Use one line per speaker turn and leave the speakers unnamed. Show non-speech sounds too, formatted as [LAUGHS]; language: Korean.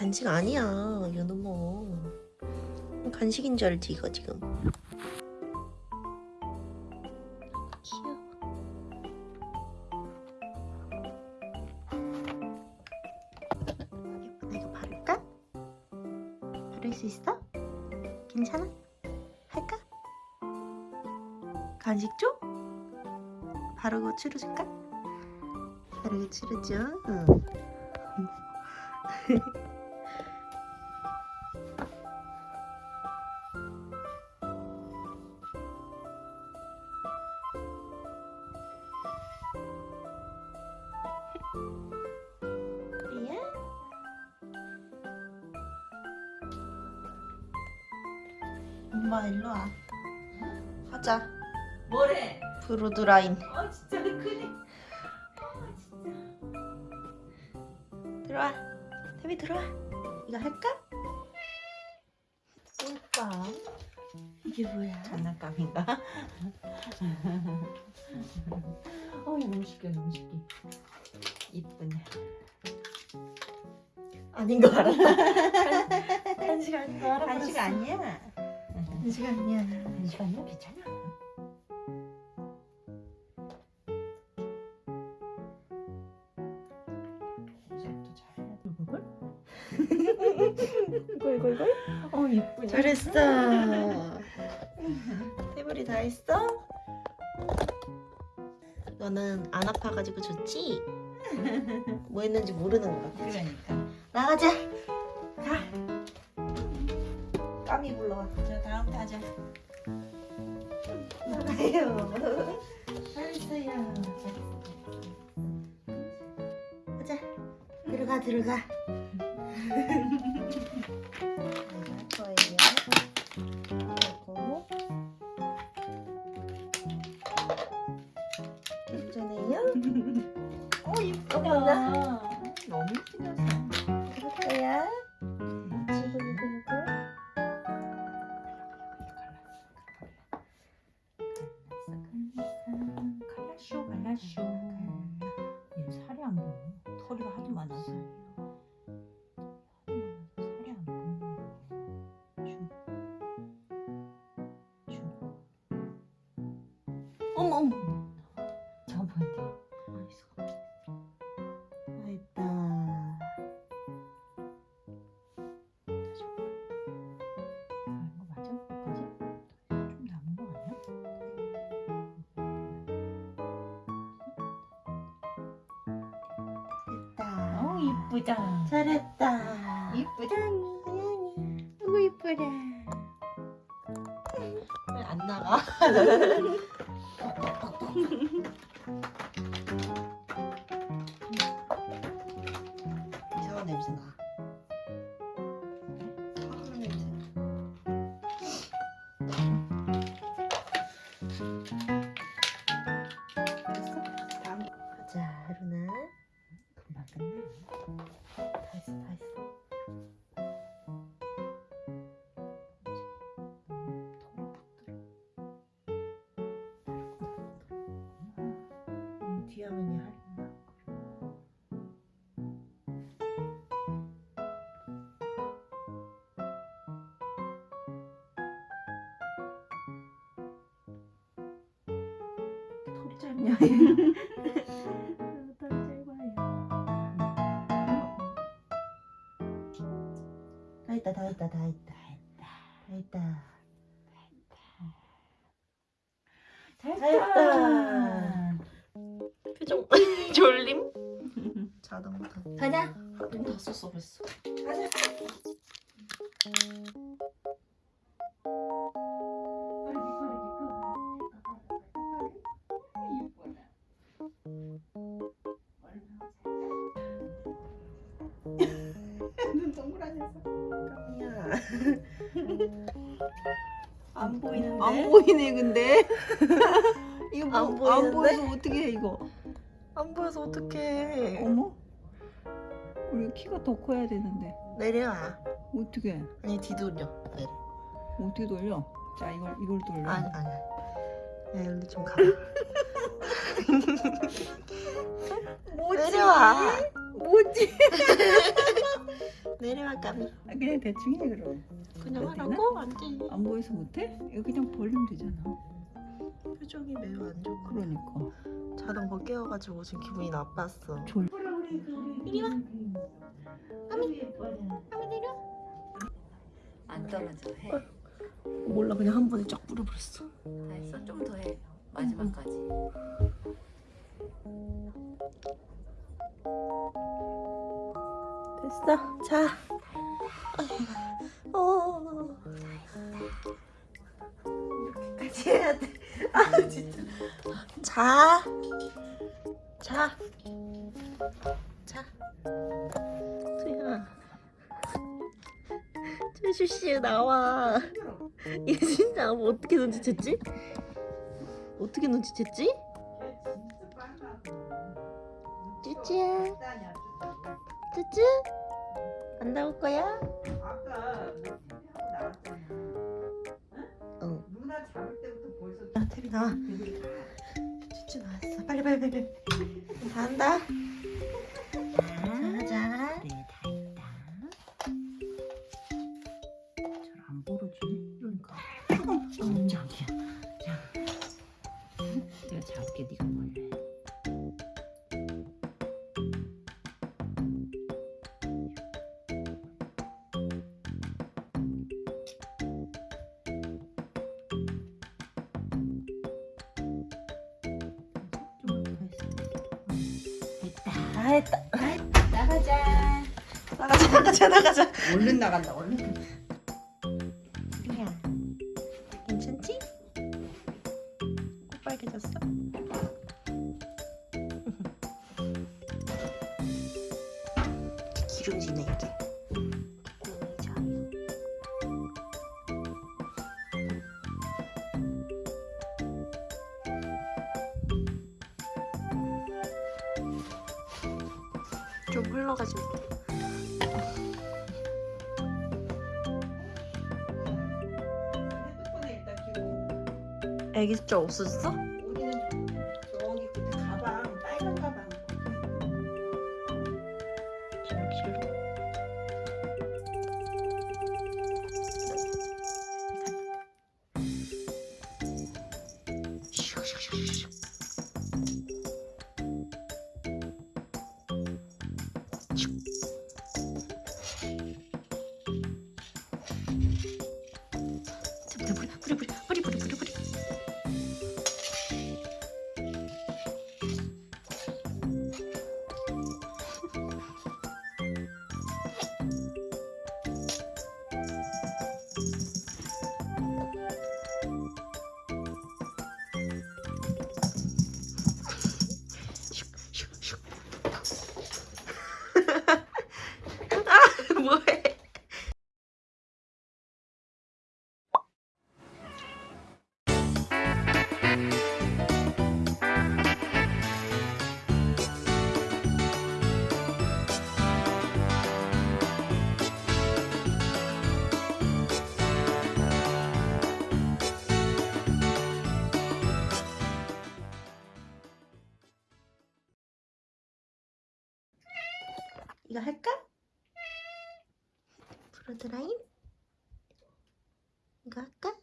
간식 아니야 연우모 간식인 줄 알지 이거 지금 귀여워 이거 바를까? 바를 수 있어? 괜찮아? 할까? 간식 줘? 바르고 치료줄까? 바르고 치료줘 응. [LAUGHS] 엄마 일로 와. 하자.
뭐래?
브로드라인.
어 진짜 크네. 어 진짜.
들어와. 태비 들어와. 이거 할까? 꿀빵. 이게 뭐야?
장난감인가? [LAUGHS] 어 너무 쉽게 너무 쉽게. 이쁘네.
아닌 거 알았다. 간식 아닌 거 알아. [LAUGHS]
간식 아니야.
간식 아니야.
간식 아니야 괜찮아. [LAUGHS]
이거.
어 이쁘네.
잘했어. [LAUGHS] 태블이 다 했어? 너는 안 아파가지고 좋지? [LAUGHS] 뭐 했는지 모르는 거 같아.
그러니까.
나가자. 가. 까미 불러와.
자 다음 타자.
나가요. 잘했어요. 가자. 들어가 들어가. [LAUGHS] 거예요.
갈라쇼 얘 살이 안 보여 털이가 하도 많아서 살이 안 보여 쭉. 쭉.
어머 어머.
이쁘다
잘했다.
이쁘다.
아이고 이쁘라. 왜안 나가? [LAUGHS] 다 했어 다 했어. 음, 뒤에 하면 얘 할인다. 털이 짧냐? [LAUGHS] 다 했다 다 했다 다. 했다. 다 했다. 다 했다. 표정 [LAUGHS] 졸림? 다
가자.
눈다 썼어 벌써.
가자
안 보이는데
안 보이네 근데 [LAUGHS] 이거 뭐,
안
안,
보이는데?
보여서 어떻게 해 이거
안 보여서 어떡해
어머 우리 키가 더 커야 되는데
내려와
어떻게 해?
아니 뒤돌려 내려
어떻게 돌려? 자 이걸 이걸 돌려
아니 아니 야 여기 좀 가. [LAUGHS]
뭐지?
내려와.
뭐지? [LAUGHS]
내려와 까미
아, 그냥 대충 해 그럼.
그냥 하라고? 안돼
안 보여서 못해? 이거 그냥 벌리면 되잖아.
표정이 매우 안 좋고
그러니까.
자던 거 깨워가지고 지금 기분이 나빴어
졸.
이리 와 까미 까미 내려
안 떨어져 해.
몰라 그냥 한 번에 쫙 뿌려버렸어
알았어 좀 더 해. 마지막까지.
됐어 자 어. 이렇게까지 해야 돼 아 진짜 자 자. 자. 소야. 최슈씨 나와. 얘 진짜 뭐 어떻게 눈치챘지? 어떻게 눈치챘지? 쭈쭈야. 쭈쭈? 안 나올 거야?
아까 뭐 TV하고 나왔잖아.
응.
누나 잡을 때부터 벌써
야, 테비 나와. 쭈쭈 나왔어. 빨리 빨리 빨리. 빨리. 다 한다. [LAUGHS]
했다. 나가자.
나가자 나가자 나가자.
얼른 나간다. 얼른.
좀 흘러가지고. 애기 숫자 없어졌어?
우리는 저
이거 할까? 브로드라인? 이거 할까?